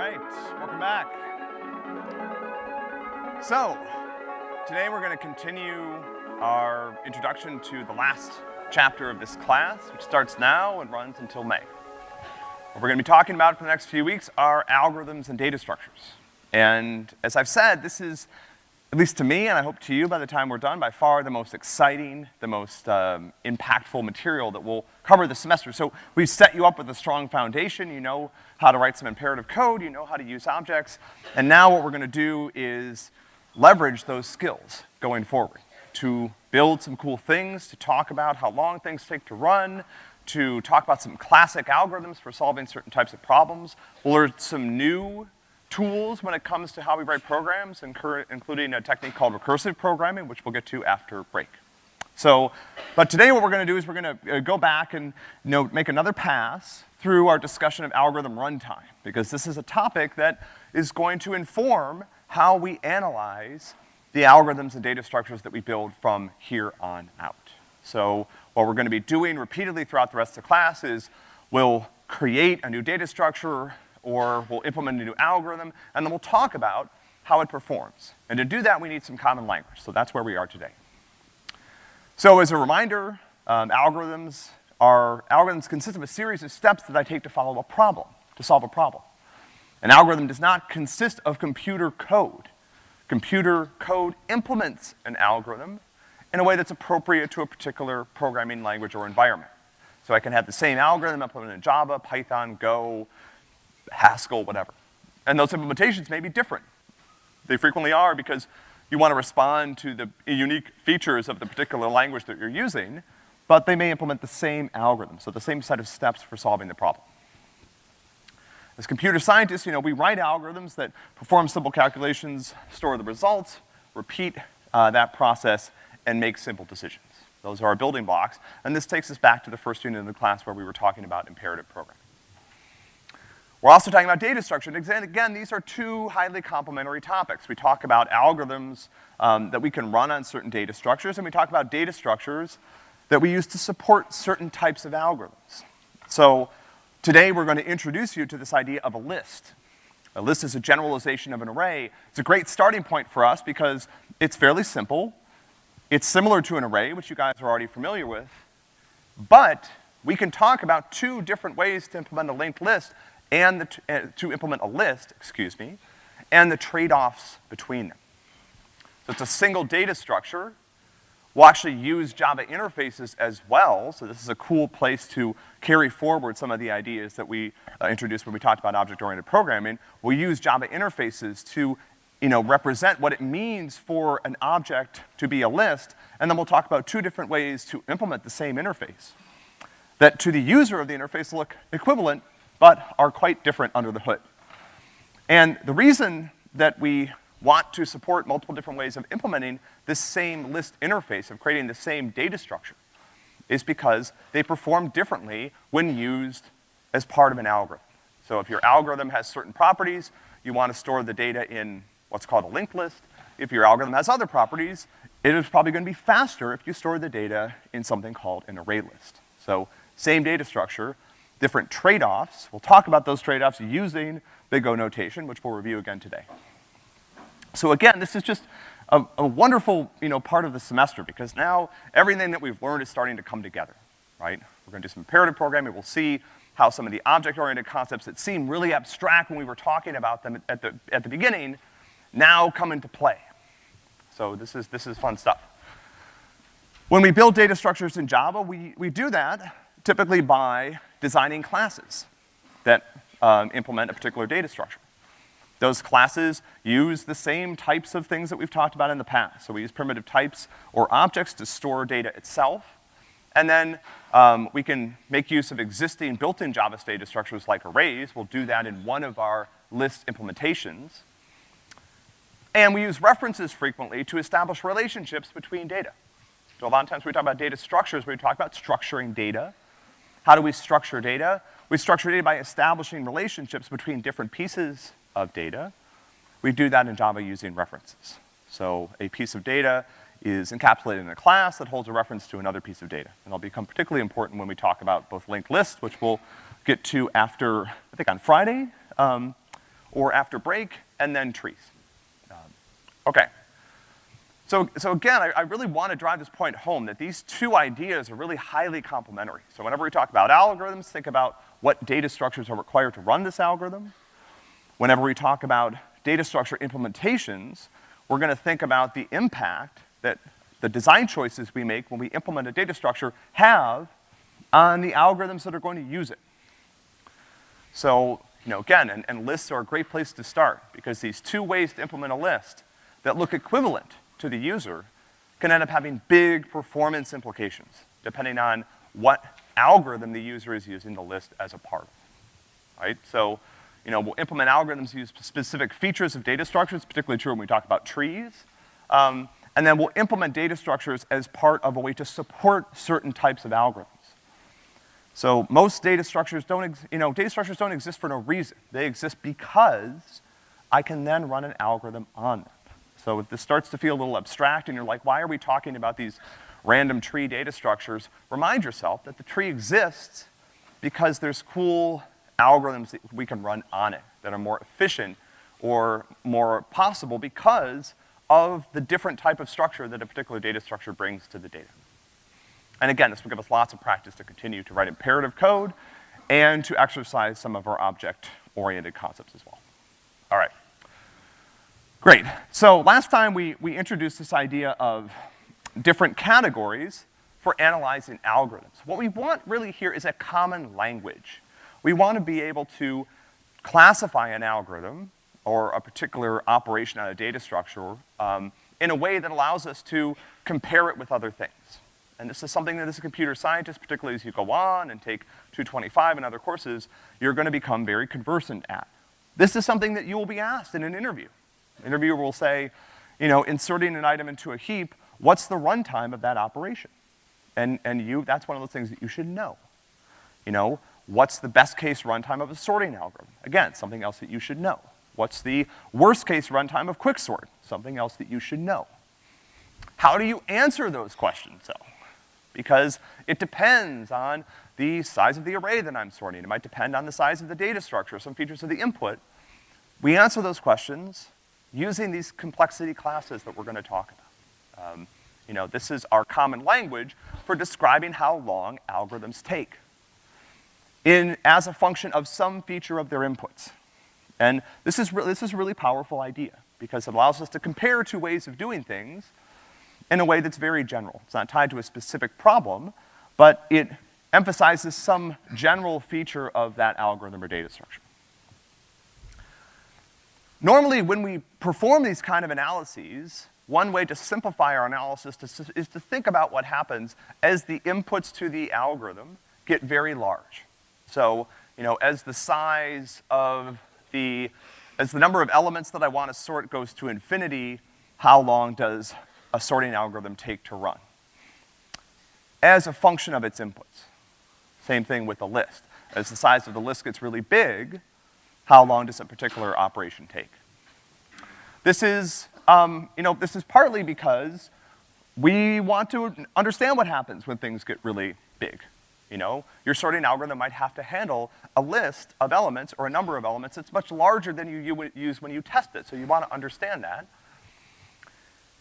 right, welcome back. So, today we're gonna continue our introduction to the last chapter of this class, which starts now and runs until May. What we're gonna be talking about for the next few weeks are algorithms and data structures. And as I've said, this is at least to me, and I hope to you by the time we're done, by far the most exciting, the most um, impactful material that we'll cover this semester. So we've set you up with a strong foundation. You know how to write some imperative code, you know how to use objects, and now what we're gonna do is leverage those skills going forward to build some cool things, to talk about how long things take to run, to talk about some classic algorithms for solving certain types of problems. We'll learn some new tools when it comes to how we write programs, including a technique called recursive programming, which we'll get to after break. So, but today what we're gonna do is we're gonna uh, go back and, you know, make another pass through our discussion of algorithm runtime, because this is a topic that is going to inform how we analyze the algorithms and data structures that we build from here on out. So, what we're gonna be doing repeatedly throughout the rest of the class is we'll create a new data structure, or we'll implement a new algorithm, and then we'll talk about how it performs. And to do that, we need some common language, so that's where we are today. So as a reminder, um, algorithms are, algorithms consist of a series of steps that I take to follow a problem, to solve a problem. An algorithm does not consist of computer code. Computer code implements an algorithm in a way that's appropriate to a particular programming language or environment. So I can have the same algorithm implemented in Java, Python, Go, Haskell, whatever. And those implementations may be different. They frequently are because you want to respond to the unique features of the particular language that you're using, but they may implement the same algorithm, so the same set of steps for solving the problem. As computer scientists, you know, we write algorithms that perform simple calculations, store the results, repeat uh, that process, and make simple decisions. Those are our building blocks, and this takes us back to the first unit of the class where we were talking about imperative programming. We're also talking about data structure, and again, these are two highly complementary topics. We talk about algorithms um, that we can run on certain data structures, and we talk about data structures that we use to support certain types of algorithms. So, today we're gonna introduce you to this idea of a list. A list is a generalization of an array. It's a great starting point for us because it's fairly simple. It's similar to an array, which you guys are already familiar with, but we can talk about two different ways to implement a linked list and the, uh, to implement a list, excuse me, and the trade-offs between them. So it's a single data structure. We'll actually use Java interfaces as well, so this is a cool place to carry forward some of the ideas that we uh, introduced when we talked about object-oriented programming. We'll use Java interfaces to, you know, represent what it means for an object to be a list, and then we'll talk about two different ways to implement the same interface that to the user of the interface look equivalent, but are quite different under the hood. And the reason that we want to support multiple different ways of implementing this same list interface, of creating the same data structure, is because they perform differently when used as part of an algorithm. So if your algorithm has certain properties, you want to store the data in what's called a linked list. If your algorithm has other properties, it is probably gonna be faster if you store the data in something called an array list. So, same data structure, different trade-offs. We'll talk about those trade-offs using big O notation, which we'll review again today. So again, this is just a, a, wonderful, you know, part of the semester because now everything that we've learned is starting to come together, right? We're gonna do some imperative programming. We'll see how some of the object-oriented concepts that seem really abstract when we were talking about them at the, at the beginning now come into play. So this is, this is fun stuff. When we build data structures in Java, we, we do that typically by designing classes that um, implement a particular data structure. Those classes use the same types of things that we've talked about in the past. So we use primitive types or objects to store data itself. And then um, we can make use of existing built-in Java data structures like arrays. We'll do that in one of our list implementations. And we use references frequently to establish relationships between data. So a lot of times we talk about data structures, we talk about structuring data. How do we structure data? We structure data by establishing relationships between different pieces of data. We do that in Java using references. So a piece of data is encapsulated in a class that holds a reference to another piece of data. And that'll become particularly important when we talk about both linked lists, which we'll get to after, I think on Friday, um, or after break, and then trees. Um, okay. So, so again, I, I really want to drive this point home that these two ideas are really highly complementary. So whenever we talk about algorithms, think about what data structures are required to run this algorithm. Whenever we talk about data structure implementations, we're gonna think about the impact that the design choices we make when we implement a data structure have on the algorithms that are going to use it. So, you know, again, and, and lists are a great place to start because these two ways to implement a list that look equivalent to the user can end up having big performance implications, depending on what algorithm the user is using the list as a part of, right? So, you know, we'll implement algorithms use specific features of data structures, particularly true when we talk about trees. Um, and then we'll implement data structures as part of a way to support certain types of algorithms. So most data structures don't, you know, data structures don't exist for no reason. They exist because I can then run an algorithm on them. So if this starts to feel a little abstract and you're like, why are we talking about these random tree data structures? Remind yourself that the tree exists because there's cool algorithms that we can run on it that are more efficient or more possible because of the different type of structure that a particular data structure brings to the data. And again, this will give us lots of practice to continue to write imperative code and to exercise some of our object-oriented concepts as well. All right. Great. So last time we, we introduced this idea of different categories for analyzing algorithms. What we want really here is a common language. We want to be able to classify an algorithm or a particular operation on a data structure um, in a way that allows us to compare it with other things. And this is something that as a computer scientist, particularly as you go on and take 225 and other courses, you're gonna become very conversant at. This is something that you will be asked in an interview interviewer will say, you know, inserting an item into a heap, what's the runtime of that operation? And, and you, that's one of those things that you should know. You know, what's the best case runtime of a sorting algorithm? Again, something else that you should know. What's the worst case runtime of quicksort? Something else that you should know. How do you answer those questions though? Because it depends on the size of the array that I'm sorting. It might depend on the size of the data structure, some features of the input. We answer those questions using these complexity classes that we're gonna talk about. Um, you know, this is our common language for describing how long algorithms take in, as a function of some feature of their inputs. And this is, this is a really powerful idea because it allows us to compare two ways of doing things in a way that's very general. It's not tied to a specific problem, but it emphasizes some general feature of that algorithm or data structure. Normally, when we perform these kind of analyses, one way to simplify our analysis to, is to think about what happens as the inputs to the algorithm get very large. So, you know, as the size of the, as the number of elements that I want to sort goes to infinity, how long does a sorting algorithm take to run? As a function of its inputs. Same thing with the list. As the size of the list gets really big, how long does a particular operation take? This is, um, you know, this is partly because we want to understand what happens when things get really big. You know, your sorting algorithm might have to handle a list of elements or a number of elements that's much larger than you, you would use when you test it, so you wanna understand that.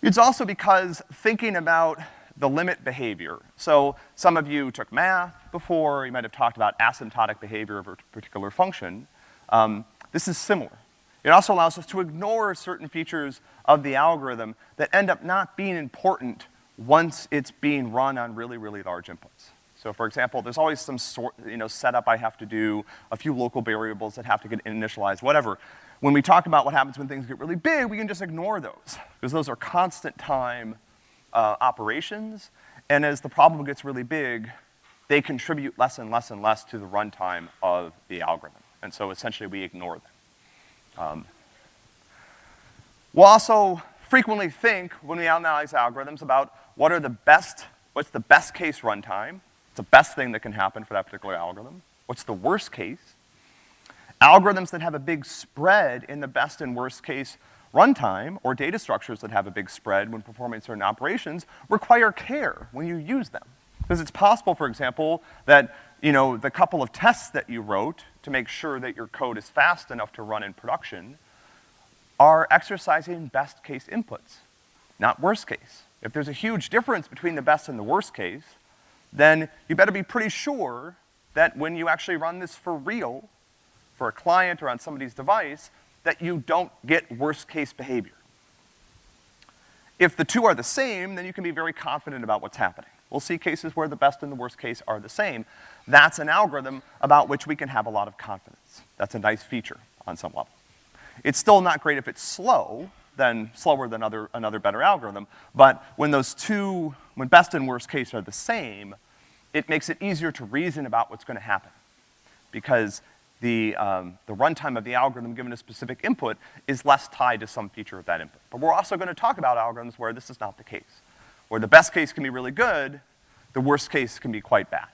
It's also because thinking about the limit behavior. So some of you took math before, you might have talked about asymptotic behavior of a particular function. Um, this is similar. It also allows us to ignore certain features of the algorithm that end up not being important once it's being run on really, really large inputs. So for example, there's always some sort, you know, setup I have to do, a few local variables that have to get initialized, whatever. When we talk about what happens when things get really big, we can just ignore those, because those are constant time uh, operations, and as the problem gets really big, they contribute less and less and less to the runtime of the algorithm. And so essentially we ignore them. Um, we'll also frequently think when we analyze algorithms about what are the best, what's the best case runtime, it's the best thing that can happen for that particular algorithm, what's the worst case. Algorithms that have a big spread in the best and worst case runtime, or data structures that have a big spread when performing certain operations, require care when you use them. Because it's possible, for example, that, you know, the couple of tests that you wrote to make sure that your code is fast enough to run in production are exercising best case inputs, not worst case. If there's a huge difference between the best and the worst case, then you better be pretty sure that when you actually run this for real, for a client or on somebody's device, that you don't get worst case behavior. If the two are the same, then you can be very confident about what's happening. We'll see cases where the best and the worst case are the same. That's an algorithm about which we can have a lot of confidence. That's a nice feature on some level. It's still not great if it's slow, then slower than other, another better algorithm, but when those two, when best and worst case are the same, it makes it easier to reason about what's gonna happen. Because the, um, the runtime of the algorithm given a specific input is less tied to some feature of that input. But we're also gonna talk about algorithms where this is not the case. Where the best case can be really good, the worst case can be quite bad.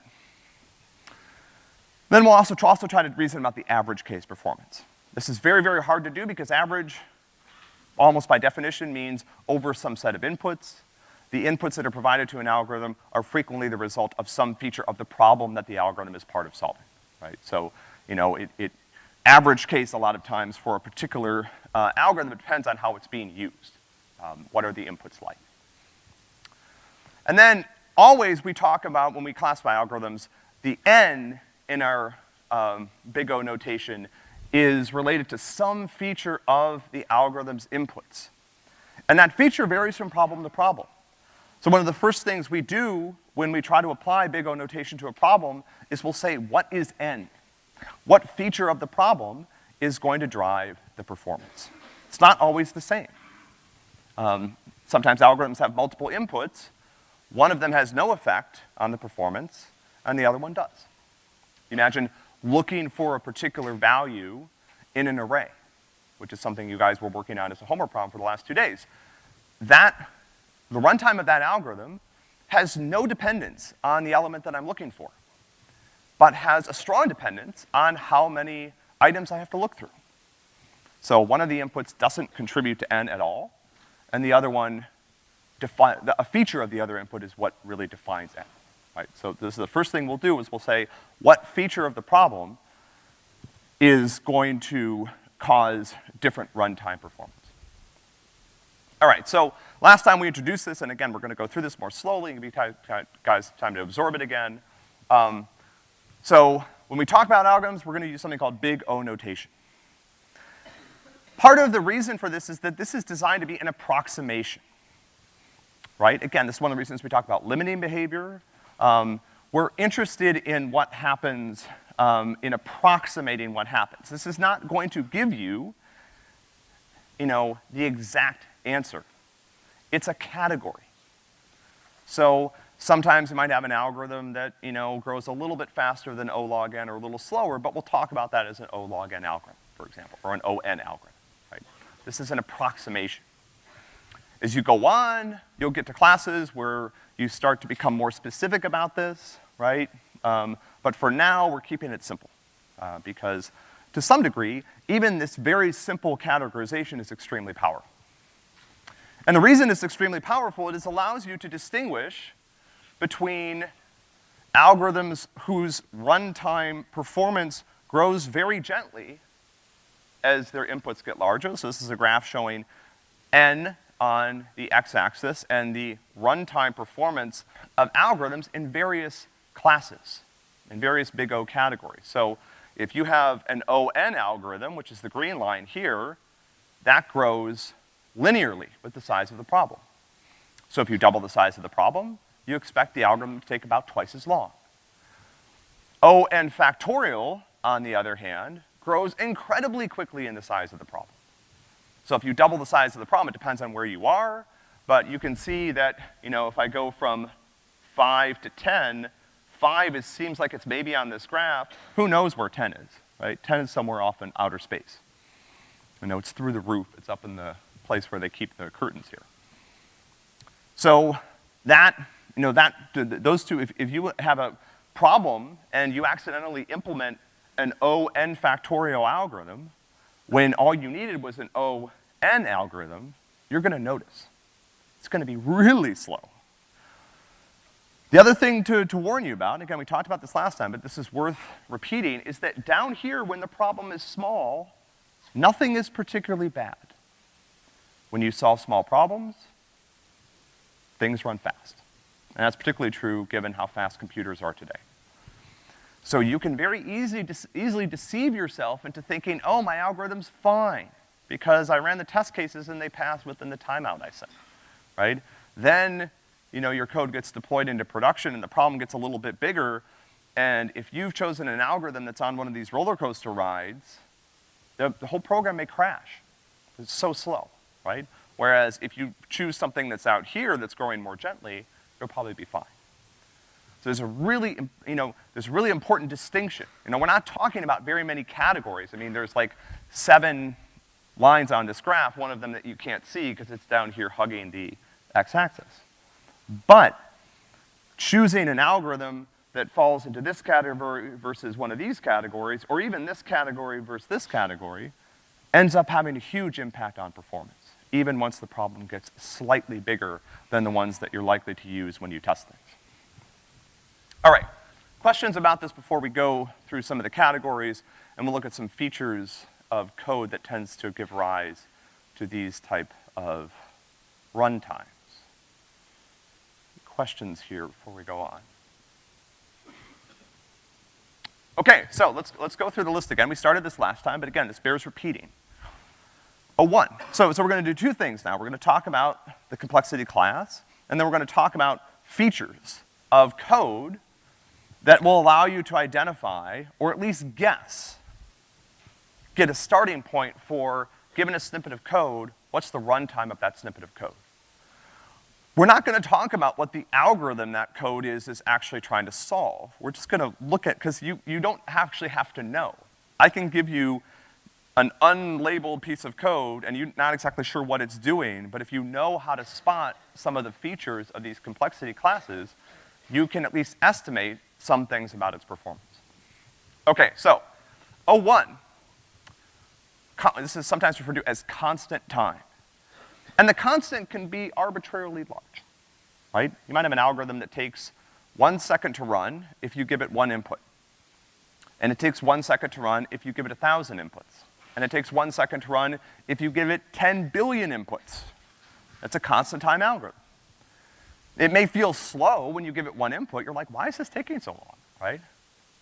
Then we'll also, also try to reason about the average case performance. This is very, very hard to do because average, almost by definition, means over some set of inputs. The inputs that are provided to an algorithm are frequently the result of some feature of the problem that the algorithm is part of solving, right? So you know, it, it average case a lot of times for a particular uh, algorithm, depends on how it's being used. Um, what are the inputs like? And then always we talk about, when we classify algorithms, the N in our um, big O notation is related to some feature of the algorithm's inputs. And that feature varies from problem to problem. So one of the first things we do when we try to apply big O notation to a problem is we'll say, what is N? What feature of the problem is going to drive the performance? It's not always the same. Um, sometimes algorithms have multiple inputs. One of them has no effect on the performance, and the other one does. Imagine looking for a particular value in an array, which is something you guys were working on as a homework problem for the last two days. That, the runtime of that algorithm has no dependence on the element that I'm looking for but has a strong dependence on how many items I have to look through. So one of the inputs doesn't contribute to n at all, and the other one, a feature of the other input is what really defines n, right? So this is the first thing we'll do is we'll say what feature of the problem is going to cause different runtime performance. All right, so last time we introduced this, and again, we're gonna go through this more slowly and give you guys time to absorb it again. Um, so when we talk about algorithms, we're gonna use something called big O notation. Part of the reason for this is that this is designed to be an approximation, right? Again, this is one of the reasons we talk about limiting behavior. Um, we're interested in what happens, um, in approximating what happens. This is not going to give you, you know, the exact answer. It's a category. So Sometimes you might have an algorithm that, you know, grows a little bit faster than O log n or a little slower, but we'll talk about that as an O log n algorithm, for example, or an O n algorithm, right? This is an approximation. As you go on, you'll get to classes where you start to become more specific about this, right? Um, but for now, we're keeping it simple, uh, because to some degree, even this very simple categorization is extremely powerful. And the reason it's extremely powerful is it allows you to distinguish between algorithms whose runtime performance grows very gently as their inputs get larger. So this is a graph showing n on the x-axis and the runtime performance of algorithms in various classes, in various big O categories. So if you have an ON algorithm, which is the green line here, that grows linearly with the size of the problem. So if you double the size of the problem, you expect the algorithm to take about twice as long. O n factorial, on the other hand, grows incredibly quickly in the size of the problem. So if you double the size of the problem, it depends on where you are, but you can see that, you know, if I go from five to 10, five is, seems like it's maybe on this graph. Who knows where 10 is, right? 10 is somewhere off in outer space. You know, it's through the roof. It's up in the place where they keep the curtains here. So that you know, that, those two, if, if you have a problem and you accidentally implement an O n factorial algorithm, when all you needed was an O n algorithm, you're gonna notice. It's gonna be really slow. The other thing to, to warn you about, again, we talked about this last time, but this is worth repeating, is that down here, when the problem is small, nothing is particularly bad. When you solve small problems, things run fast. And that's particularly true given how fast computers are today. So you can very easy, easily deceive yourself into thinking, oh, my algorithm's fine, because I ran the test cases and they passed within the timeout I set, right? Then, you know, your code gets deployed into production and the problem gets a little bit bigger, and if you've chosen an algorithm that's on one of these roller coaster rides, the, the whole program may crash. It's so slow, right? Whereas if you choose something that's out here that's growing more gently, it'll probably be fine. So there's a really, you know, there's really important distinction. You know, we're not talking about very many categories. I mean, there's like seven lines on this graph, one of them that you can't see because it's down here hugging the x-axis. But choosing an algorithm that falls into this category versus one of these categories, or even this category versus this category, ends up having a huge impact on performance, even once the problem gets slightly bigger than the ones that you're likely to use when you test things. All right, questions about this before we go through some of the categories, and we'll look at some features of code that tends to give rise to these type of runtimes. Questions here before we go on? Okay, so let's, let's go through the list again. We started this last time, but again, this bears repeating. A one. So, so we're gonna do two things now. We're gonna talk about the complexity class, and then we're gonna talk about features of code that will allow you to identify, or at least guess, get a starting point for, given a snippet of code, what's the runtime of that snippet of code. We're not gonna talk about what the algorithm that code is is actually trying to solve. We're just gonna look at, because you, you don't actually have to know. I can give you an unlabeled piece of code and you're not exactly sure what it's doing, but if you know how to spot some of the features of these complexity classes, you can at least estimate some things about its performance. Okay, so, O1, this is sometimes referred to as constant time. And the constant can be arbitrarily large, right? You might have an algorithm that takes one second to run if you give it one input. And it takes one second to run if you give it a thousand inputs. And it takes one second to run if you give it 10 billion inputs. That's a constant time algorithm. It may feel slow when you give it one input. You're like, why is this taking so long, right?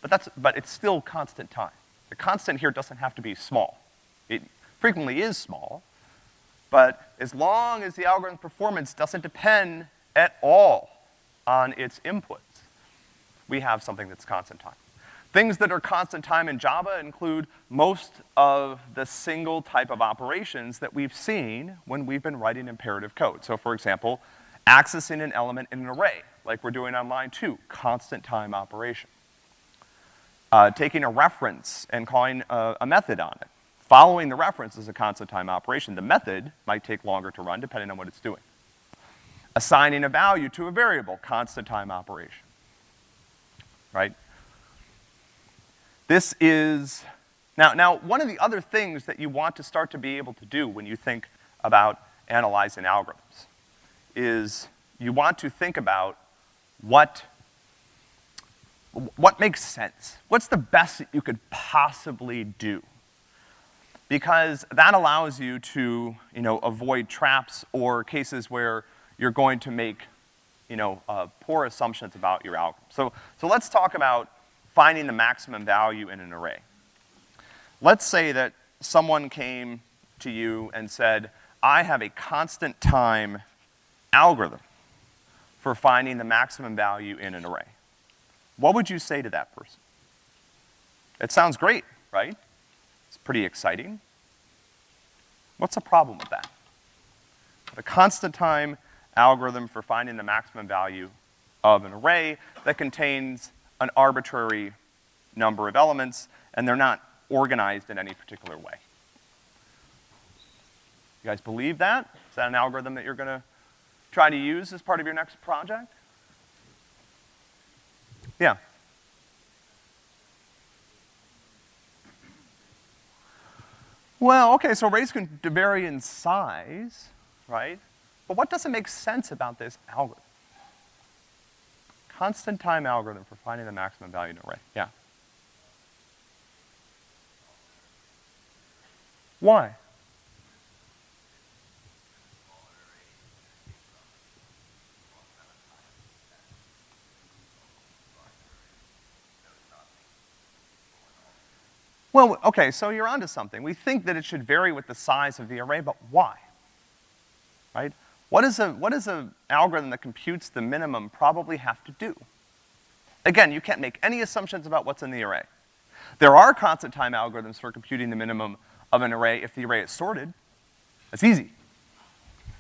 But that's, but it's still constant time. The constant here doesn't have to be small. It frequently is small, but as long as the algorithm's performance doesn't depend at all on its inputs, we have something that's constant time. Things that are constant time in Java include most of the single type of operations that we've seen when we've been writing imperative code. So for example, accessing an element in an array, like we're doing on line two, constant time operation. Uh, taking a reference and calling a, a method on it. Following the reference is a constant time operation. The method might take longer to run depending on what it's doing. Assigning a value to a variable, constant time operation. Right? This is, now, now, one of the other things that you want to start to be able to do when you think about analyzing algorithms is you want to think about what, what makes sense? What's the best that you could possibly do? Because that allows you to, you know, avoid traps or cases where you're going to make, you know, uh, poor assumptions about your algorithm. So, so let's talk about finding the maximum value in an array. Let's say that someone came to you and said, I have a constant time algorithm for finding the maximum value in an array. What would you say to that person? It sounds great, right? It's pretty exciting. What's the problem with that? The constant time algorithm for finding the maximum value of an array that contains an arbitrary number of elements, and they're not organized in any particular way. You guys believe that? Is that an algorithm that you're gonna try to use as part of your next project? Yeah. Well, okay, so arrays can vary in size, right? But what doesn't make sense about this algorithm? Constant time algorithm for finding the maximum value in an array, yeah. Why? Well, okay, so you're onto something. We think that it should vary with the size of the array, but why? Right? What is a, what does an algorithm that computes the minimum probably have to do? Again, you can't make any assumptions about what's in the array. There are constant time algorithms for computing the minimum of an array if the array is sorted. That's easy,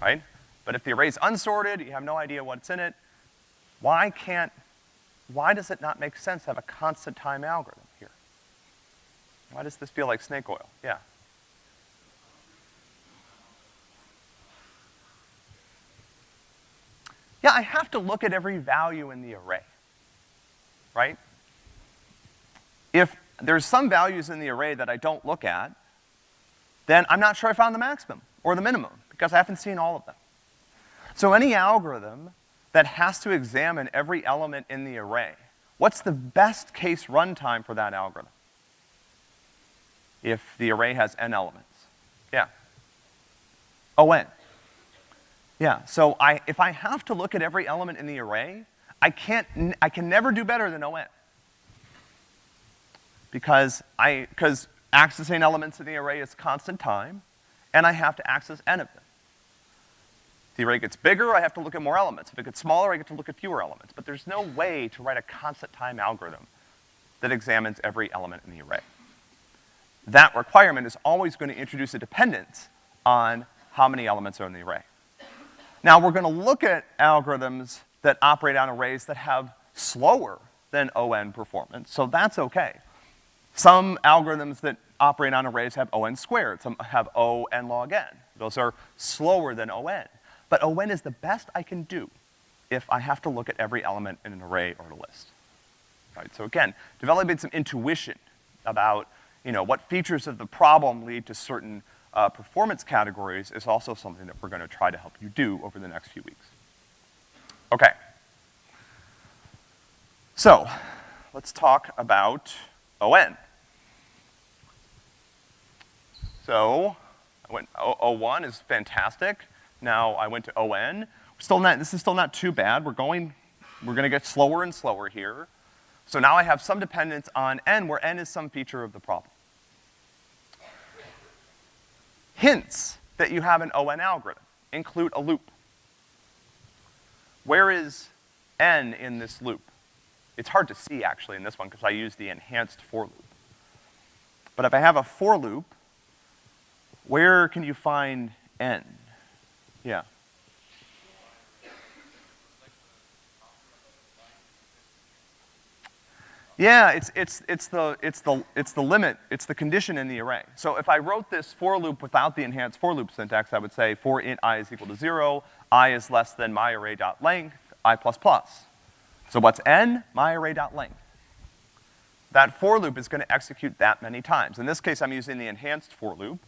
right? But if the array is unsorted, you have no idea what's in it, why can't, why does it not make sense to have a constant time algorithm? Why does this feel like snake oil? Yeah. Yeah, I have to look at every value in the array, right? If there's some values in the array that I don't look at, then I'm not sure I found the maximum or the minimum because I haven't seen all of them. So any algorithm that has to examine every element in the array, what's the best case runtime for that algorithm? If the array has n elements. Yeah. Oh, O(n). Yeah, so I, if I have to look at every element in the array, I can't, I can never do better than O(n). Because I, because accessing elements in the array is constant time, and I have to access n of them. If the array gets bigger, I have to look at more elements. If it gets smaller, I get to look at fewer elements. But there's no way to write a constant time algorithm that examines every element in the array that requirement is always going to introduce a dependence on how many elements are in the array. Now, we're gonna look at algorithms that operate on arrays that have slower than O(n) performance, so that's okay. Some algorithms that operate on arrays have O(n) squared, some have O(n) log n. Those are slower than O(n). But O(n) is the best I can do if I have to look at every element in an array or a list. Right, so again, developing some intuition about you know, what features of the problem lead to certain uh, performance categories is also something that we're gonna try to help you do over the next few weeks. Okay. So, let's talk about ON. So, I went, o O1 is fantastic. Now I went to ON. Still not, this is still not too bad. We're going, we're gonna get slower and slower here. So now I have some dependence on n, where n is some feature of the problem. Hints that you have an ON algorithm include a loop. Where is n in this loop? It's hard to see actually in this one because I use the enhanced for loop. But if I have a for loop, where can you find n? Yeah. Yeah, it's, it's, it's, the, it's, the, it's the limit, it's the condition in the array. So if I wrote this for loop without the enhanced for loop syntax, I would say for int i is equal to zero, i is less than my array dot length, i plus plus. So what's n? My array dot length. That for loop is gonna execute that many times. In this case, I'm using the enhanced for loop,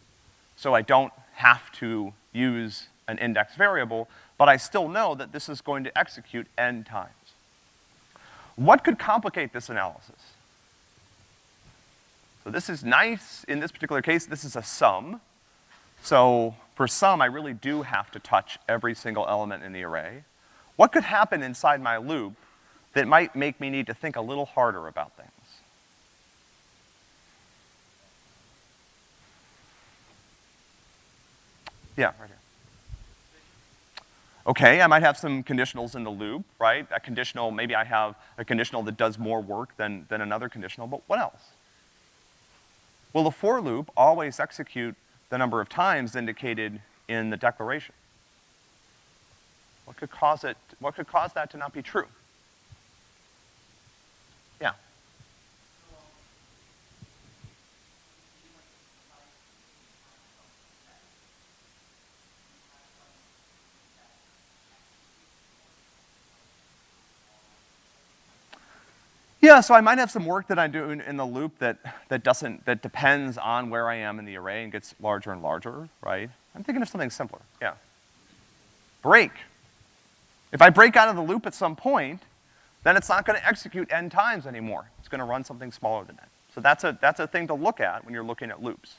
so I don't have to use an index variable, but I still know that this is going to execute n times. What could complicate this analysis? So this is nice. In this particular case, this is a sum. So for sum, I really do have to touch every single element in the array. What could happen inside my loop that might make me need to think a little harder about things? Yeah, right here. Okay, I might have some conditionals in the loop, right? A conditional, maybe I have a conditional that does more work than, than another conditional, but what else? Will the for loop always execute the number of times indicated in the declaration? What could cause it, what could cause that to not be true? Yeah. Yeah, so I might have some work that I do in, in, the loop that, that doesn't, that depends on where I am in the array and gets larger and larger, right? I'm thinking of something simpler, yeah. Break. If I break out of the loop at some point, then it's not gonna execute n times anymore. It's gonna run something smaller than n. So that's a, that's a thing to look at when you're looking at loops.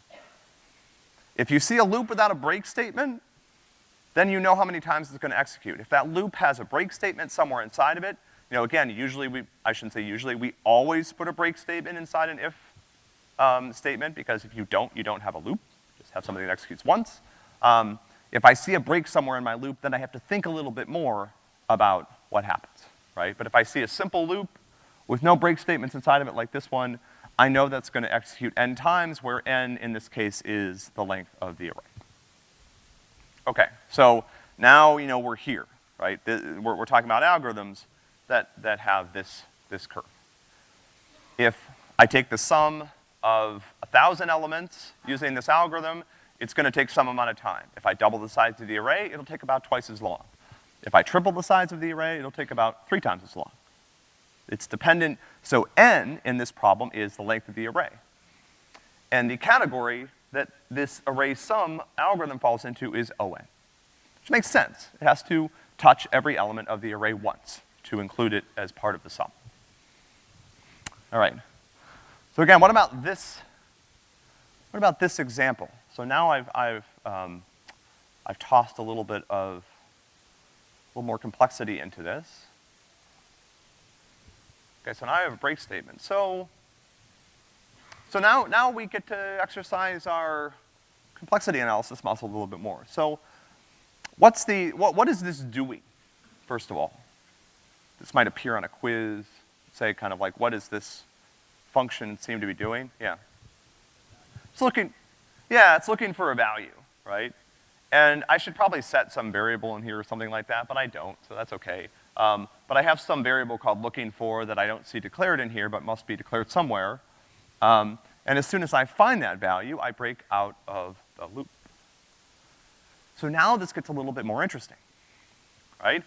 If you see a loop without a break statement, then you know how many times it's gonna execute. If that loop has a break statement somewhere inside of it, you know, again, usually we, I shouldn't say usually, we always put a break statement inside an if um, statement because if you don't, you don't have a loop. Just have something that executes once. Um, if I see a break somewhere in my loop, then I have to think a little bit more about what happens, right? But if I see a simple loop with no break statements inside of it like this one, I know that's gonna execute n times, where n in this case is the length of the array. Okay, so now, you know, we're here, right? We're, we're talking about algorithms that, that have this, this curve. If I take the sum of a thousand elements using this algorithm, it's gonna take some amount of time. If I double the size of the array, it'll take about twice as long. If I triple the size of the array, it'll take about three times as long. It's dependent, so n in this problem is the length of the array. And the category that this array sum algorithm falls into is O(n), which makes sense. It has to touch every element of the array once to include it as part of the sum. All right. So again, what about this, what about this example? So now I've, I've, um, I've tossed a little bit of, a little more complexity into this. Okay, so now I have a break statement. So, so now, now we get to exercise our complexity analysis muscle a little bit more. So, what's the, what, what is this doing, first of all? This might appear on a quiz, say kind of like, what does this function seem to be doing? Yeah. It's looking, yeah, it's looking for a value, right? And I should probably set some variable in here or something like that, but I don't, so that's okay. Um, but I have some variable called looking for that I don't see declared in here, but must be declared somewhere. Um, and as soon as I find that value, I break out of the loop. So now this gets a little bit more interesting, right?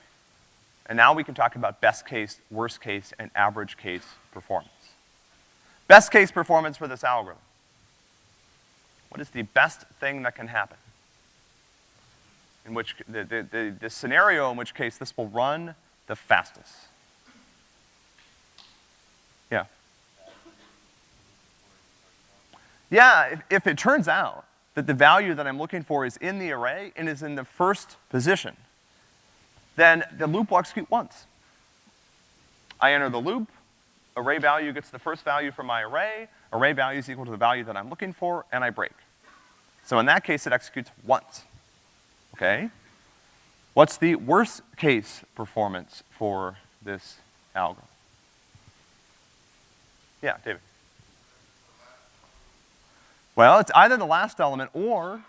And now we can talk about best case, worst case, and average case performance. Best case performance for this algorithm. What is the best thing that can happen? In which, the, the, the, the scenario in which case this will run the fastest. Yeah. Yeah, if, if it turns out that the value that I'm looking for is in the array and is in the first position, then the loop will execute once. I enter the loop, array value gets the first value from my array, array value is equal to the value that I'm looking for, and I break. So in that case, it executes once, okay? What's the worst case performance for this algorithm? Yeah, David. Well, it's either the last element or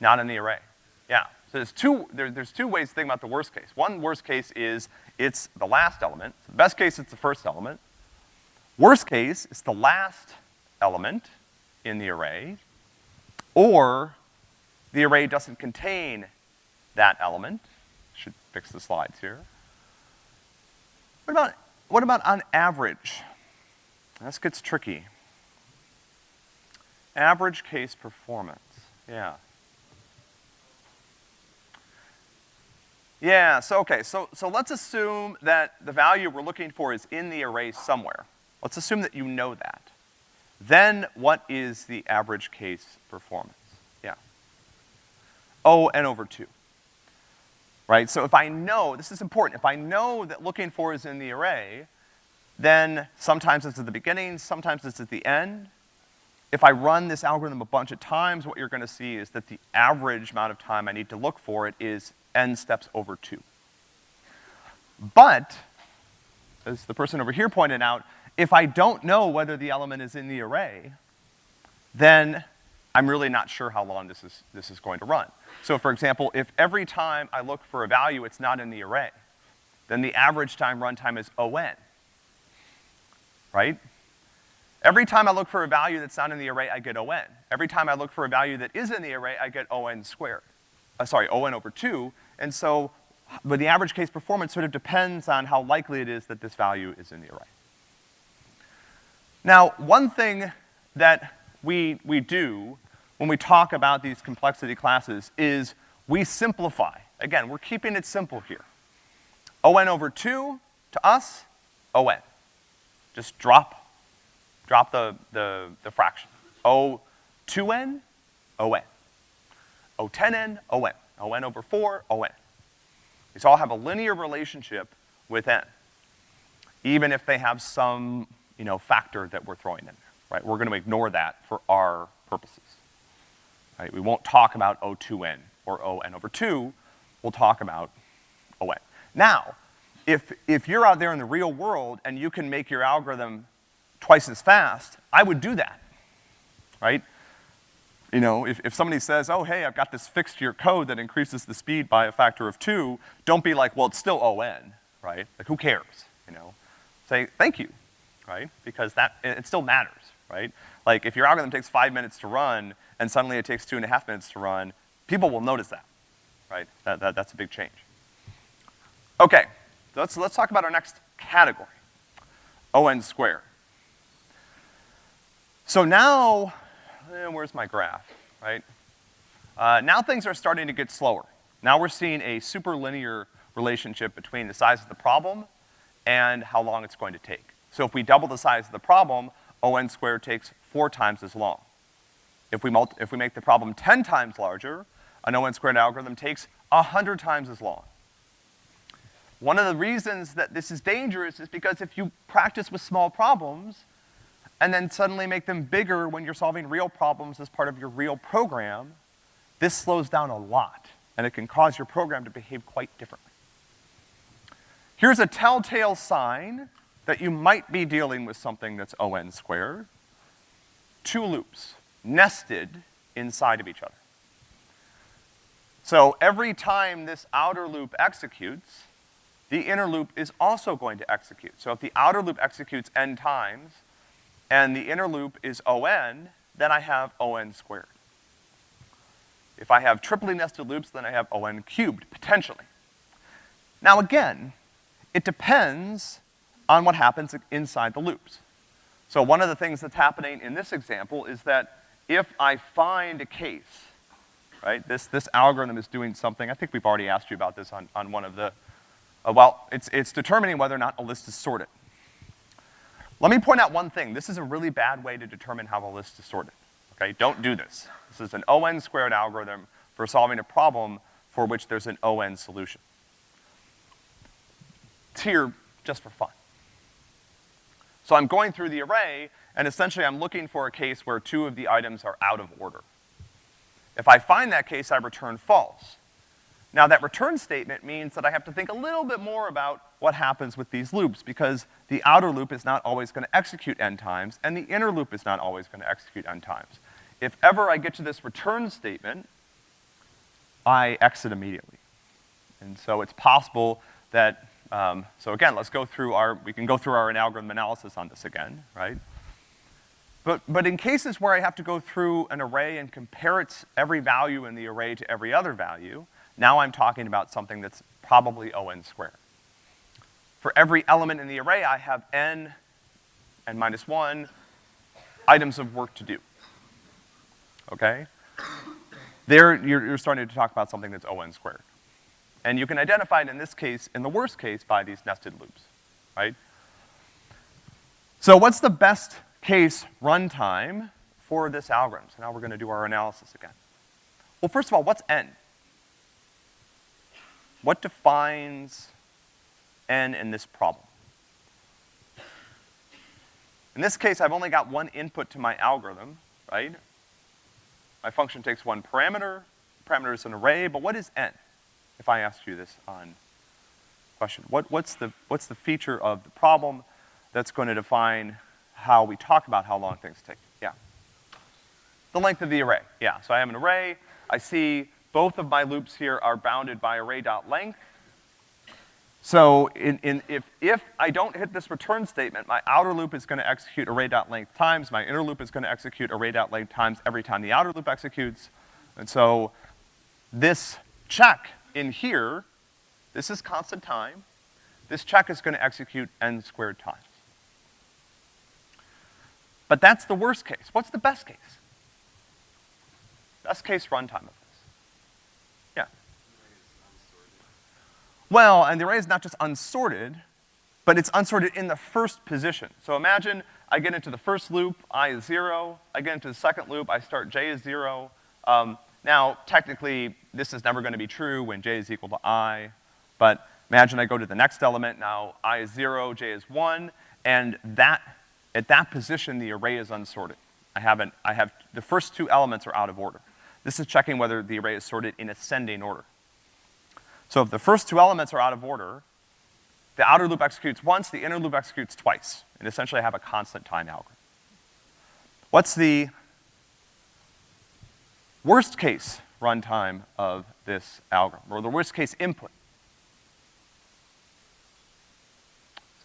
not in the array. Yeah. So there's two, there, there's two ways to think about the worst case. One worst case is it's the last element. Best case, it's the first element. Worst case, it's the last element in the array, or the array doesn't contain that element. Should fix the slides here. What about, what about on average? This gets tricky. Average case performance, yeah. Yeah, so okay, so, so let's assume that the value we're looking for is in the array somewhere. Let's assume that you know that. Then what is the average case performance? Yeah. Oh, o n over two. Right? So if I know, this is important, if I know that looking for is in the array, then sometimes it's at the beginning, sometimes it's at the end. If I run this algorithm a bunch of times, what you're gonna see is that the average amount of time I need to look for it is n steps over two. But, as the person over here pointed out, if I don't know whether the element is in the array, then I'm really not sure how long this is, this is going to run. So for example, if every time I look for a value, it's not in the array, then the average time runtime is O(n), right? Every time I look for a value that's not in the array, I get O(n). Every time I look for a value that is in the array, I get O(n) squared. Uh, sorry, O(n) over two, and so, but the average case performance sort of depends on how likely it is that this value is in the array. Now, one thing that we, we do when we talk about these complexity classes is we simplify. Again, we're keeping it simple here. on over two, to us, on. Just drop, drop the, the, the fraction. O 2n, on. O 10n, on. On over four, on. These all have a linear relationship with n, even if they have some, you know, factor that we're throwing in there, right? We're gonna ignore that for our purposes. Right? We won't talk about O2n or ON over two, we'll talk about ON. Now, if, if you're out there in the real world and you can make your algorithm twice as fast, I would do that, right? You know, if, if somebody says, oh, hey, I've got this fixed to your code that increases the speed by a factor of two, don't be like, well, it's still ON, right? Like, who cares, you know? Say, thank you, right? Because that, it, still matters, right? Like, if your algorithm takes five minutes to run and suddenly it takes two and a half minutes to run, people will notice that, right? That, that, that's a big change. Okay, let's, let's talk about our next category, ON squared. So now, eh, where's my graph, right? Uh, now things are starting to get slower. Now we're seeing a superlinear relationship between the size of the problem and how long it's going to take. So if we double the size of the problem, ON squared takes four times as long. If we, if we make the problem 10 times larger, an ON squared algorithm takes 100 times as long. One of the reasons that this is dangerous is because if you practice with small problems and then suddenly make them bigger when you're solving real problems as part of your real program, this slows down a lot, and it can cause your program to behave quite differently. Here's a telltale sign that you might be dealing with something that's ON squared. Two loops, nested inside of each other. So every time this outer loop executes, the inner loop is also going to execute. So if the outer loop executes n times, and the inner loop is on, then I have on squared. If I have triply nested loops, then I have on cubed, potentially. Now again, it depends on what happens inside the loops. So one of the things that's happening in this example is that if I find a case, right, this, this algorithm is doing something, I think we've already asked you about this on, on one of the uh, well, it's, it's determining whether or not a list is sorted. Let me point out one thing. This is a really bad way to determine how a list is sorted, okay? Don't do this. This is an ON squared algorithm for solving a problem for which there's an ON solution. Here just for fun. So I'm going through the array, and essentially I'm looking for a case where two of the items are out of order. If I find that case, I return false. Now that return statement means that I have to think a little bit more about what happens with these loops, because the outer loop is not always gonna execute n times, and the inner loop is not always gonna execute n times. If ever I get to this return statement, I exit immediately. And so it's possible that, um, so again, let's go through our, we can go through our algorithm analysis on this again, right? But, but in cases where I have to go through an array and compare its every value in the array to every other value, now I'm talking about something that's probably ON squared. For every element in the array, I have n, n minus one, items of work to do. Okay? There, you're, you're starting to talk about something that's ON squared. And you can identify it in this case, in the worst case, by these nested loops, right? So what's the best case runtime for this algorithm? So now we're gonna do our analysis again. Well, first of all, what's n? What defines n in this problem? In this case, I've only got one input to my algorithm, right? My function takes one parameter, parameter is an array, but what is n? If I asked you this on question. What, what's, the, what's the feature of the problem that's going to define how we talk about how long things take? Yeah. The length of the array, yeah. So I have an array, I see both of my loops here are bounded by array.length. So in, in, if, if I don't hit this return statement, my outer loop is gonna execute array.length times, my inner loop is gonna execute array.length times every time the outer loop executes. And so this check in here, this is constant time, this check is gonna execute n squared times. But that's the worst case. What's the best case? Best case runtime of Well, and the array is not just unsorted, but it's unsorted in the first position. So imagine I get into the first loop, i is zero, I get into the second loop, I start j is zero. Um, now, technically, this is never gonna be true when j is equal to i, but imagine I go to the next element, now i is zero, j is one, and that, at that position, the array is unsorted. I haven't, I have, the first two elements are out of order. This is checking whether the array is sorted in ascending order. So if the first two elements are out of order, the outer loop executes once, the inner loop executes twice. And essentially I have a constant time algorithm. What's the worst case runtime of this algorithm, or the worst case input?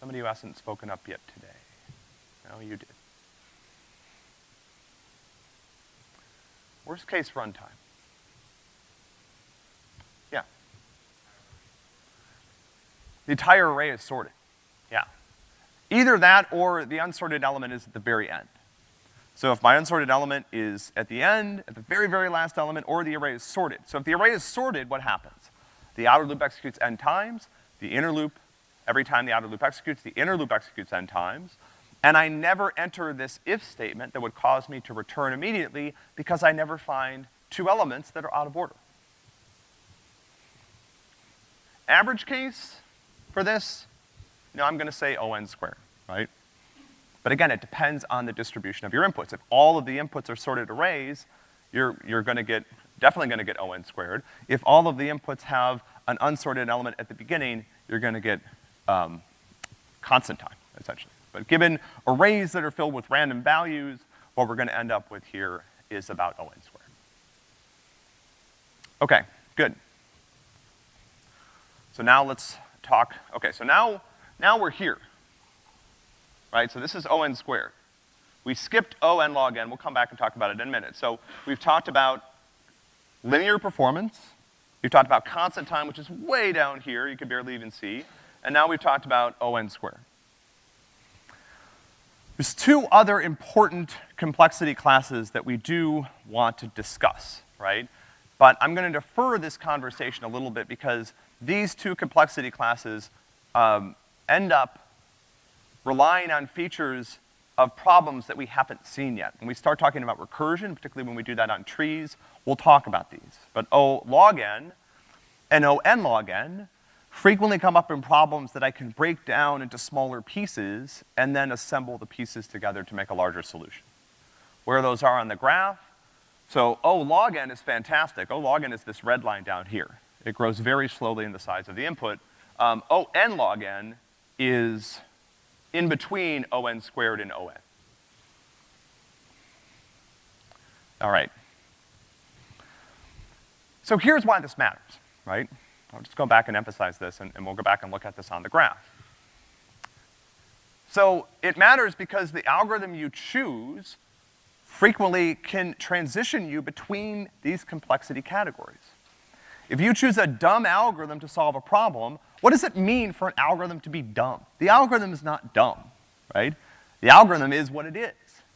Somebody who hasn't spoken up yet today. No, you did. Worst case runtime. Yeah. The entire array is sorted. Yeah. Either that or the unsorted element is at the very end. So if my unsorted element is at the end, at the very, very last element, or the array is sorted. So if the array is sorted, what happens? The outer loop executes n times, the inner loop, every time the outer loop executes, the inner loop executes n times, and I never enter this if statement that would cause me to return immediately because I never find two elements that are out of order. Average case for this, you I'm gonna say O n squared, right? But again, it depends on the distribution of your inputs. If all of the inputs are sorted arrays, you're, you're gonna get, definitely gonna get O n squared. If all of the inputs have an unsorted element at the beginning, you're gonna get, um, constant time, essentially. But given arrays that are filled with random values, what we're gonna end up with here is about O n squared. Okay, good. So now let's talk, okay, so now, now we're here. Right, so this is O n squared. We skipped O n log n, we'll come back and talk about it in a minute. So we've talked about linear performance, we've talked about constant time, which is way down here, you can barely even see, and now we've talked about O n squared. There's two other important complexity classes that we do want to discuss, right? But I'm gonna defer this conversation a little bit because these two complexity classes um, end up relying on features of problems that we haven't seen yet. When we start talking about recursion, particularly when we do that on trees, we'll talk about these. But O log n and O n log n frequently come up in problems that I can break down into smaller pieces and then assemble the pieces together to make a larger solution. Where those are on the graph, so O log n is fantastic. O log n is this red line down here. It grows very slowly in the size of the input. Um, O n log n is in between O n squared and O n. All right. So here's why this matters, right? I'll just go back and emphasize this, and, and we'll go back and look at this on the graph. So it matters because the algorithm you choose frequently can transition you between these complexity categories. If you choose a dumb algorithm to solve a problem, what does it mean for an algorithm to be dumb? The algorithm is not dumb, right? The algorithm is what it is,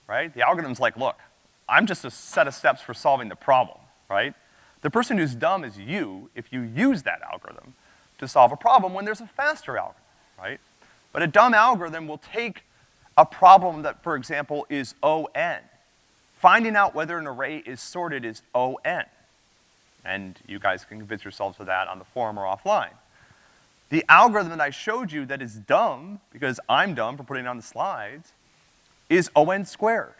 right? The algorithm's like, look, I'm just a set of steps for solving the problem, right? The person who's dumb is you if you use that algorithm to solve a problem when there's a faster algorithm, right? But a dumb algorithm will take a problem that, for example, is O(n). Finding out whether an array is sorted is O(n). And you guys can convince yourselves of that on the forum or offline. The algorithm that I showed you that is dumb, because I'm dumb for putting it on the slides, is O(n) squared.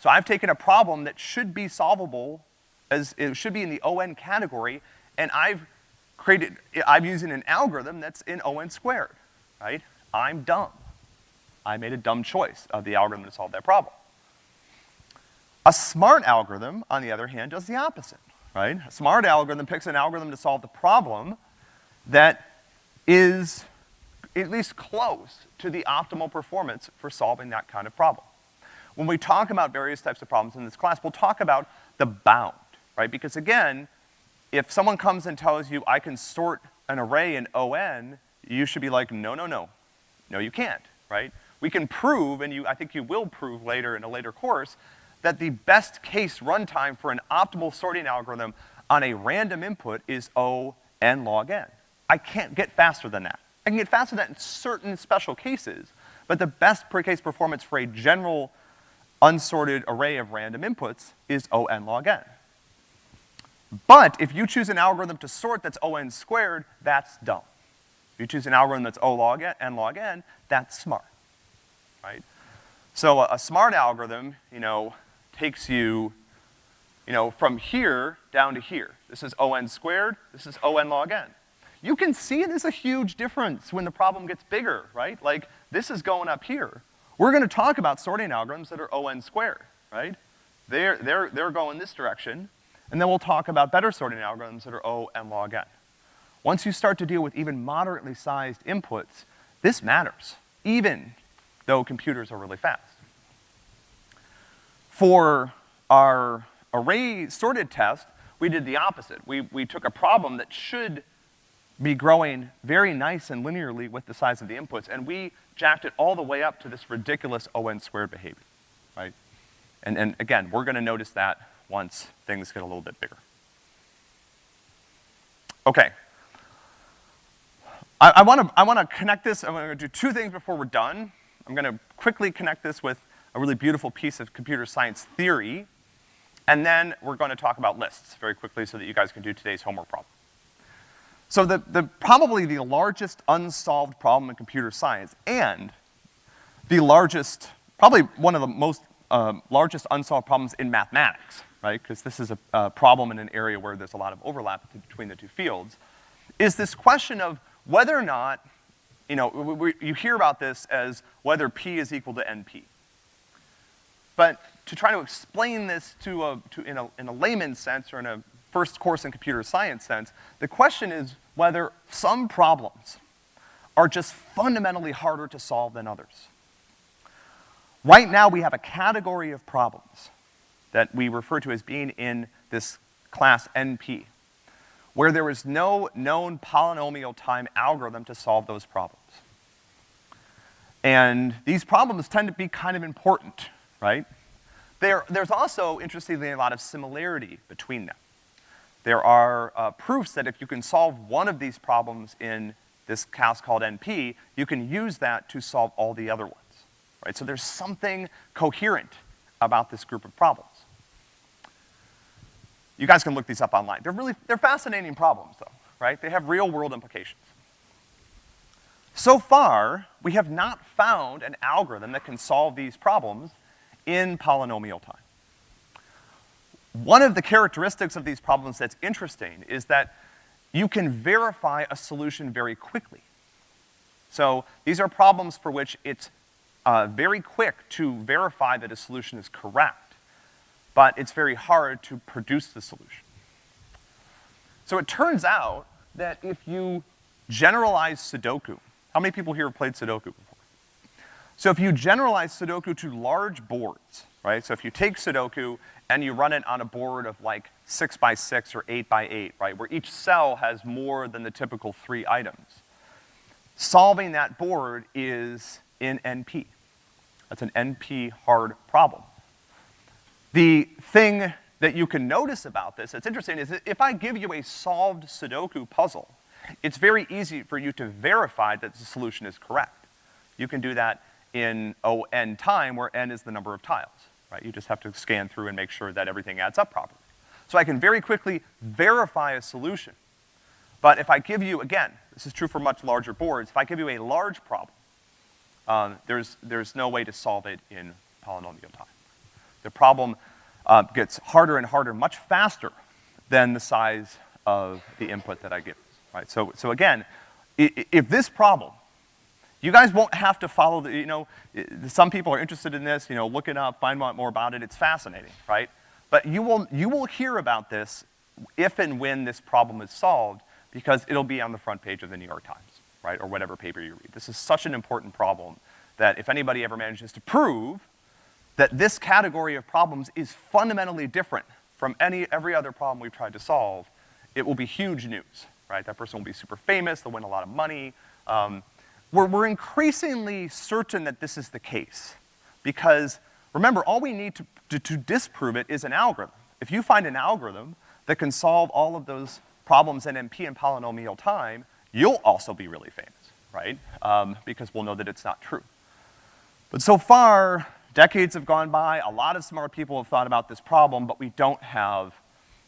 So I've taken a problem that should be solvable as, it should be in the O(n) category, and I've created, I'm using an algorithm that's in O(n) squared, right? I'm dumb. I made a dumb choice of the algorithm to solve that problem. A smart algorithm, on the other hand, does the opposite, right? A smart algorithm picks an algorithm to solve the problem that is at least close to the optimal performance for solving that kind of problem. When we talk about various types of problems in this class, we'll talk about the bound, right? Because again, if someone comes and tells you I can sort an array in O(n), you should be like, no, no, no. No, you can't, right? We can prove, and you, I think you will prove later in a later course, that the best case runtime for an optimal sorting algorithm on a random input is O n log n. I can't get faster than that. I can get faster than that in certain special cases, but the best per case performance for a general unsorted array of random inputs is O n log n. But if you choose an algorithm to sort that's O n squared, that's dumb. If you choose an algorithm that's O log n, log n, that's smart, right? So a, a smart algorithm, you know, takes you, you know, from here down to here. This is O n squared, this is O n log n. You can see there's a huge difference when the problem gets bigger, right? Like, this is going up here. We're gonna talk about sorting algorithms that are O n squared, right? They're, they're, they're going this direction, and then we'll talk about better sorting algorithms that are O n log n. Once you start to deal with even moderately sized inputs, this matters, even though computers are really fast. For our array sorted test, we did the opposite. We, we took a problem that should be growing very nice and linearly with the size of the inputs, and we jacked it all the way up to this ridiculous O(n) squared behavior, right? And, and again, we're gonna notice that once things get a little bit bigger. Okay. I, I wanna, I wanna connect this, I'm gonna do two things before we're done. I'm gonna quickly connect this with a really beautiful piece of computer science theory, and then we're gonna talk about lists very quickly so that you guys can do today's homework problem. So the, the, probably the largest unsolved problem in computer science and the largest, probably one of the most, uh, largest unsolved problems in mathematics, right? Because this is a, a problem in an area where there's a lot of overlap between the two fields, is this question of whether or not, you know, we, we, you hear about this as whether P is equal to NP. But to try to explain this to a, to, in a, in a layman's sense or in a first course in computer science sense, the question is whether some problems are just fundamentally harder to solve than others. Right now we have a category of problems that we refer to as being in this class NP, where there is no known polynomial time algorithm to solve those problems. And these problems tend to be kind of important, right? There, there's also, interestingly, a lot of similarity between them. There are uh, proofs that if you can solve one of these problems in this class called NP, you can use that to solve all the other ones, right? So there's something coherent about this group of problems. You guys can look these up online. They're really, they're fascinating problems though, right? They have real world implications. So far, we have not found an algorithm that can solve these problems in polynomial time. One of the characteristics of these problems that's interesting is that you can verify a solution very quickly. So these are problems for which it's uh, very quick to verify that a solution is correct, but it's very hard to produce the solution. So it turns out that if you generalize Sudoku, how many people here have played Sudoku before? So if you generalize Sudoku to large boards, right? So if you take Sudoku and you run it on a board of like six by six or eight by eight, right, where each cell has more than the typical three items. Solving that board is in NP. That's an NP hard problem. The thing that you can notice about this that's interesting is that if I give you a solved Sudoku puzzle, it's very easy for you to verify that the solution is correct. You can do that in O n time, where n is the number of tiles right? You just have to scan through and make sure that everything adds up properly. So I can very quickly verify a solution. But if I give you, again, this is true for much larger boards, if I give you a large problem, um, there's, there's no way to solve it in polynomial time. The problem uh, gets harder and harder much faster than the size of the input that I give, right? So, so again, if this problem you guys won't have to follow the, you know, some people are interested in this, you know, look it up, find out more about it, it's fascinating, right? But you will, you will hear about this if and when this problem is solved because it'll be on the front page of the New York Times, right, or whatever paper you read. This is such an important problem that if anybody ever manages to prove that this category of problems is fundamentally different from any, every other problem we've tried to solve, it will be huge news, right? That person will be super famous, they'll win a lot of money, um, we're, we're increasingly certain that this is the case. Because, remember, all we need to, to, to disprove it is an algorithm. If you find an algorithm that can solve all of those problems in NP and polynomial time, you'll also be really famous, right? Um, because we'll know that it's not true. But so far, decades have gone by, a lot of smart people have thought about this problem, but we don't have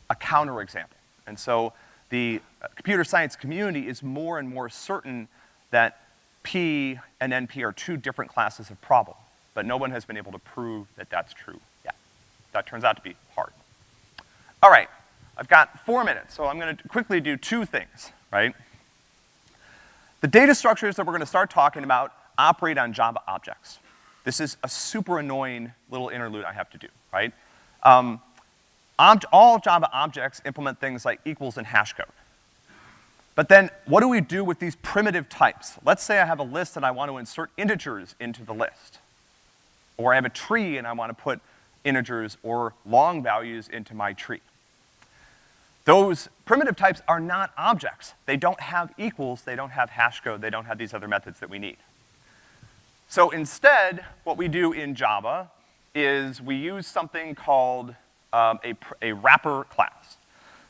a counterexample. And so the uh, computer science community is more and more certain that P and NP are two different classes of problem, but no one has been able to prove that that's true yet. That turns out to be hard. All right, I've got four minutes, so I'm gonna quickly do two things, right? The data structures that we're gonna start talking about operate on Java objects. This is a super annoying little interlude I have to do, right? Um, all Java objects implement things like equals and hash code. But then, what do we do with these primitive types? Let's say I have a list and I want to insert integers into the list. Or I have a tree and I want to put integers or long values into my tree. Those primitive types are not objects. They don't have equals, they don't have hash code, they don't have these other methods that we need. So instead, what we do in Java is we use something called um, a, a wrapper class.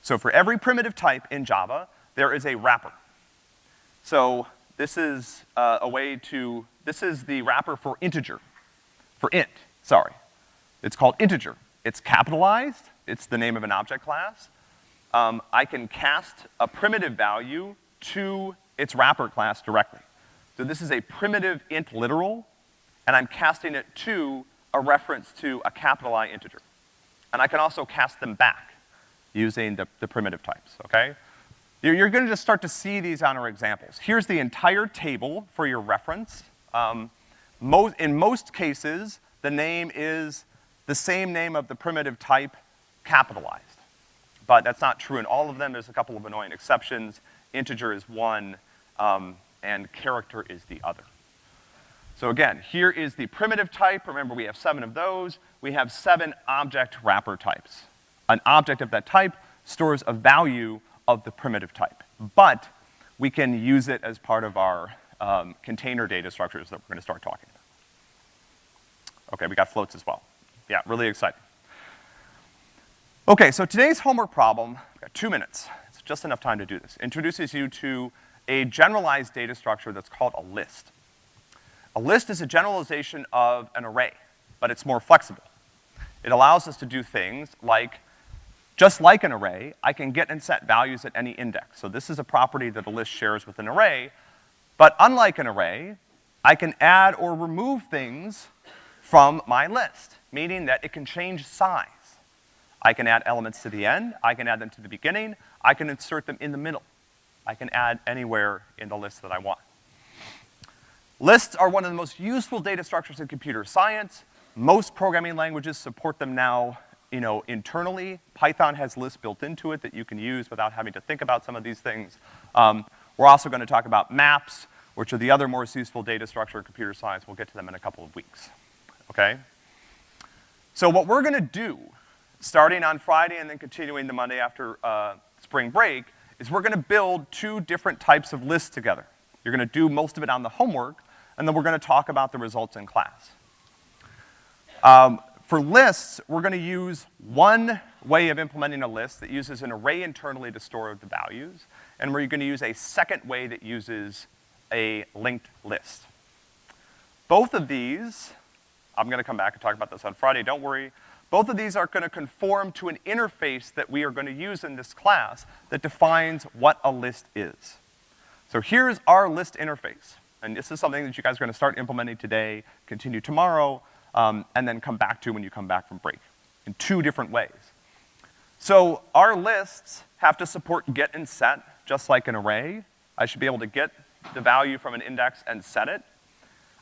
So for every primitive type in Java, there is a wrapper. So this is uh, a way to, this is the wrapper for integer, for int, sorry. It's called integer. It's capitalized, it's the name of an object class. Um, I can cast a primitive value to its wrapper class directly. So this is a primitive int literal, and I'm casting it to a reference to a capital I integer. And I can also cast them back using the, the primitive types, okay? You're, you're gonna just start to see these on our examples. Here's the entire table for your reference. Um, most, in most cases, the name is the same name of the primitive type capitalized. But that's not true in all of them. There's a couple of annoying exceptions. Integer is one, um, and character is the other. So again, here is the primitive type. Remember, we have seven of those. We have seven object wrapper types. An object of that type stores a value of the primitive type. But we can use it as part of our um, container data structures that we're gonna start talking about. Okay, we got floats as well. Yeah, really exciting. Okay, so today's homework problem, got two minutes. It's just enough time to do this. Introduces you to a generalized data structure that's called a list. A list is a generalization of an array, but it's more flexible. It allows us to do things like, just like an array, I can get and set values at any index. So this is a property that a list shares with an array, but unlike an array, I can add or remove things from my list, meaning that it can change size. I can add elements to the end, I can add them to the beginning, I can insert them in the middle. I can add anywhere in the list that I want. Lists are one of the most useful data structures in computer science. Most programming languages support them now, you know, internally. Python has lists built into it that you can use without having to think about some of these things. Um, we're also gonna talk about maps, which are the other most useful data structure in computer science. We'll get to them in a couple of weeks, okay? So what we're gonna do, starting on Friday and then continuing the Monday after uh, spring break, is we're gonna build two different types of lists together. You're gonna do most of it on the homework, and then we're gonna talk about the results in class. Um, for lists, we're gonna use one way of implementing a list that uses an array internally to store the values, and we're gonna use a second way that uses a linked list. Both of these, I'm gonna come back and talk about this on Friday, don't worry. Both of these are gonna conform to an interface that we are gonna use in this class that defines what a list is. So here's our list interface. And this is something that you guys are gonna start implementing today, continue tomorrow, um, and then come back to when you come back from break in two different ways. So our lists have to support get and set, just like an array. I should be able to get the value from an index and set it.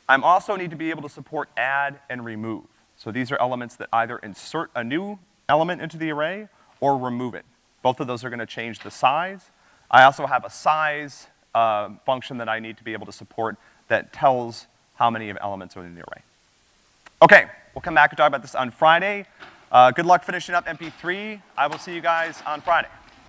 I also need to be able to support add and remove. So these are elements that either insert a new element into the array or remove it. Both of those are gonna change the size. I also have a size uh, function that I need to be able to support that tells how many of elements are in the array. Okay, we'll come back and talk about this on Friday. Uh, good luck finishing up MP3. I will see you guys on Friday.